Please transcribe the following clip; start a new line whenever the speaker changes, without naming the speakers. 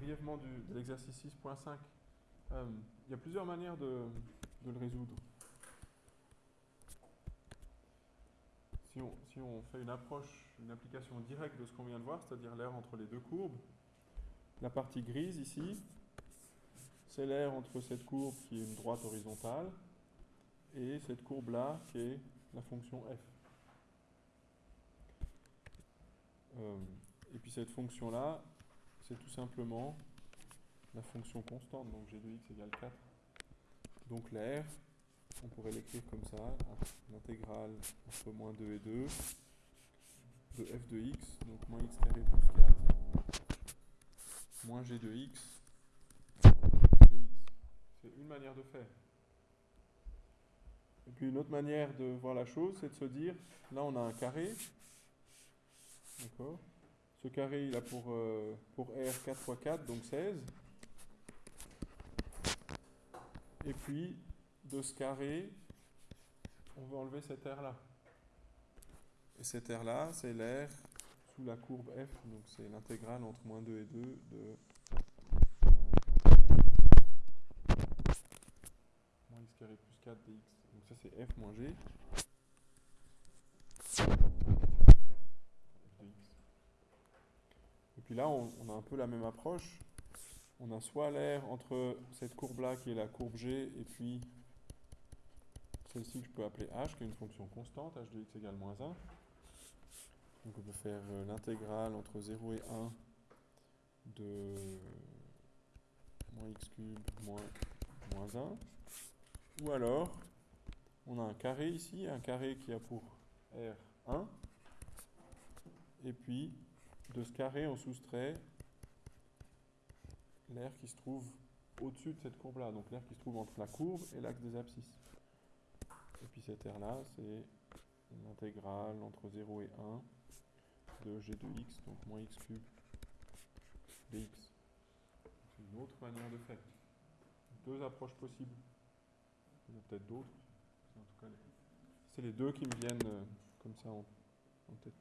brièvement du, de l'exercice 6.5. Euh, il y a plusieurs manières de, le résoudre. Si on, si on, fait une approche, une application directe de ce qu'on vient de voir, c'est-à-dire l'air entre les deux courbes, la partie grise ici, c'est l'air entre cette courbe qui est une droite horizontale et cette courbe-là qui est la fonction f. Euh, et puis cette fonction-là, c'est tout simplement la fonction constante, donc g de x égale 4. Donc l'air, on pourrait l'écrire comme ça, l'intégrale entre moins 2 et 2 de f de x, donc moins x carré plus 4, moins g de x dx. C'est une manière de faire. Et puis une autre manière de voir la chose, c'est de se dire, là on a un carré, d'accord? Ce carré, il a pour, euh, R 4 x 4, donc 16. Et puis, de ce carré, on va enlever cet R-là. Et cet R-là, c'est l'air sous la courbe F, donc c'est l'intégrale entre moins 2 et 2 de moins x carré plus 4 dx. Donc ça c'est f moins g. Et là, on, on, a un peu la même approche. On a soit l'air entre cette courbe-là qui est la courbe g et puis celle-ci que je peux appeler h, qui est une fonction constante, h de x égale moins 1. Donc on peut faire euh, l'intégrale entre 0 et 1 de moins x cube moins, moins 1. Ou alors, on a un carré ici, un carré qui a pour R1. Et puis, de ce carré, on soustrait l'air qui se trouve au-dessus de cette courbe-là. Donc l'air qui se trouve entre la courbe et l'axe des abscisses. Et puis cet air-là, c'est l'intégrale entre 0 et 1 de g de x, donc moins x cube dx. C'est une autre manière de faire. Deux approches possibles. Il y en a peut-être d'autres. C'est les deux qui me viennent euh, comme ça en tête.